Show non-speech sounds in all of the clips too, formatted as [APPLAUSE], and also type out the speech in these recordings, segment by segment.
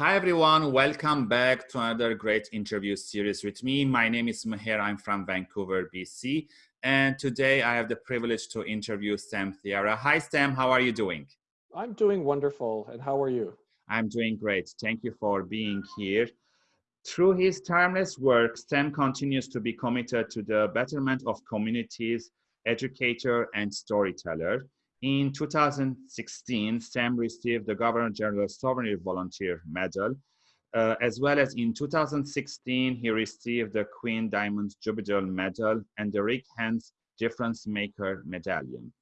Hi everyone, welcome back to another great interview series with me. My name is Meher, I'm from Vancouver, BC. And today I have the privilege to interview Sam Thiara. Hi Sam, how are you doing? I'm doing wonderful, and how are you? I'm doing great. Thank you for being here. Through his timeless work, Sam continues to be committed to the betterment of communities, educator, and storyteller. In 2016, Sam received the Governor General Sovereignty Volunteer Medal, uh, as well as in 2016, he received the Queen Diamond Jubilee Medal and the Rick Hansen Difference Maker Medallion.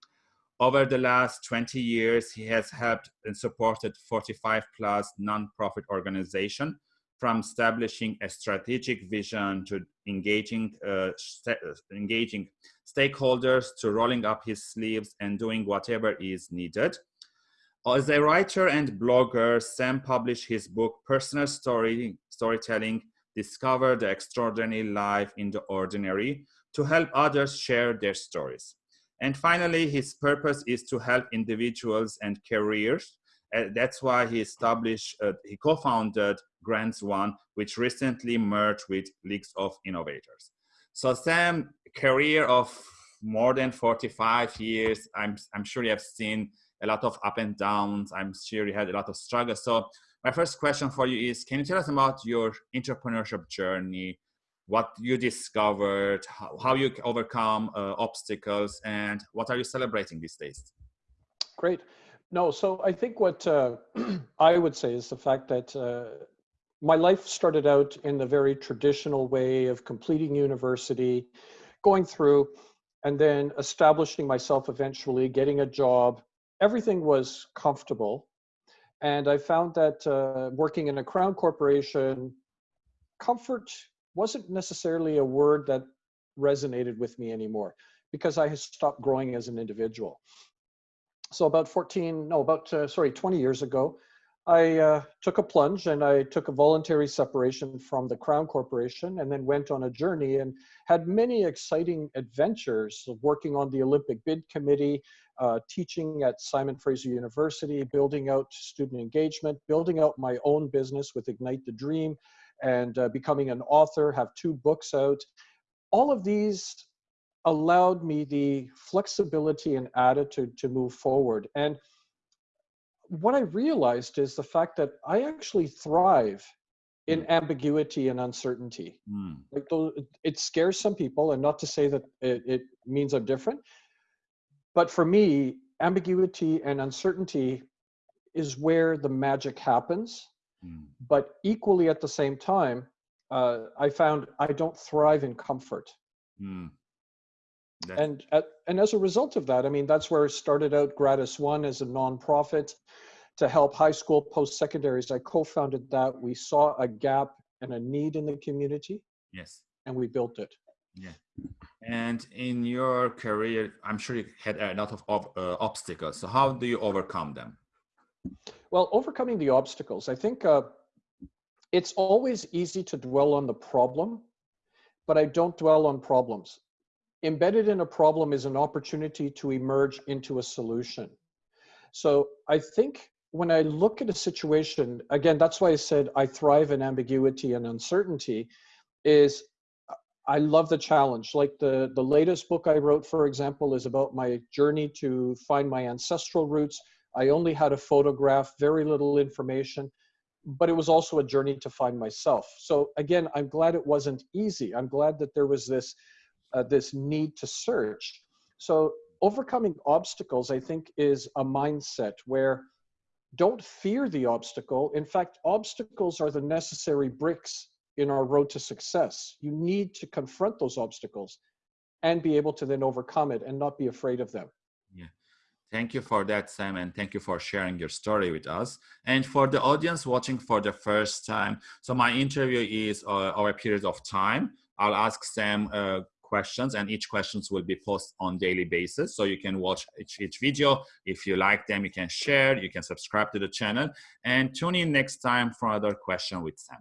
Over the last 20 years, he has helped and supported 45 plus nonprofit organizations from establishing a strategic vision to engaging, uh, st engaging stakeholders to rolling up his sleeves and doing whatever is needed. As a writer and blogger, Sam published his book, Personal Story, Storytelling, Discover the Extraordinary Life in the Ordinary, to help others share their stories. And finally, his purpose is to help individuals and careers uh, that's why he established, uh, he co-founded Grants One, which recently merged with Leagues of Innovators. So Sam, career of more than 45 years, I'm, I'm sure you have seen a lot of up and downs. I'm sure you had a lot of struggles. So my first question for you is, can you tell us about your entrepreneurship journey, what you discovered, how, how you overcome uh, obstacles, and what are you celebrating these days? Great. No, so I think what uh, [CLEARS THROAT] I would say is the fact that uh, my life started out in the very traditional way of completing university, going through, and then establishing myself eventually, getting a job. Everything was comfortable. And I found that uh, working in a crown corporation, comfort wasn't necessarily a word that resonated with me anymore because I had stopped growing as an individual so about 14, no, about, uh, sorry, 20 years ago, I uh, took a plunge and I took a voluntary separation from the Crown Corporation and then went on a journey and had many exciting adventures of working on the Olympic Bid Committee, uh, teaching at Simon Fraser University, building out student engagement, building out my own business with Ignite the Dream, and uh, becoming an author, have two books out. All of these allowed me the flexibility and attitude to move forward. And what I realized is the fact that I actually thrive in mm. ambiguity and uncertainty. Mm. Like those, it scares some people, and not to say that it, it means I'm different, but for me, ambiguity and uncertainty is where the magic happens. Mm. But equally at the same time, uh, I found I don't thrive in comfort. Mm and and as a result of that, I mean, that's where it started out Gratis One as a nonprofit to help high school post secondaries. I co-founded that. We saw a gap and a need in the community. Yes. And we built it. Yeah. And in your career, I'm sure you had a lot of uh, obstacles. So how do you overcome them? Well, overcoming the obstacles, I think uh, it's always easy to dwell on the problem, but I don't dwell on problems embedded in a problem is an opportunity to emerge into a solution. So I think when I look at a situation, again, that's why I said I thrive in ambiguity and uncertainty, is I love the challenge. Like the, the latest book I wrote, for example, is about my journey to find my ancestral roots. I only had a photograph, very little information, but it was also a journey to find myself. So again, I'm glad it wasn't easy. I'm glad that there was this uh, this need to search. So overcoming obstacles, I think, is a mindset where don't fear the obstacle. In fact, obstacles are the necessary bricks in our road to success. You need to confront those obstacles and be able to then overcome it and not be afraid of them. Yeah. Thank you for that, Sam, and thank you for sharing your story with us. And for the audience watching for the first time, so my interview is uh, over a period of time. I'll ask Sam uh, questions and each questions will be posted on daily basis. So you can watch each, each video. If you like them, you can share, you can subscribe to the channel and tune in next time for another question with Sam.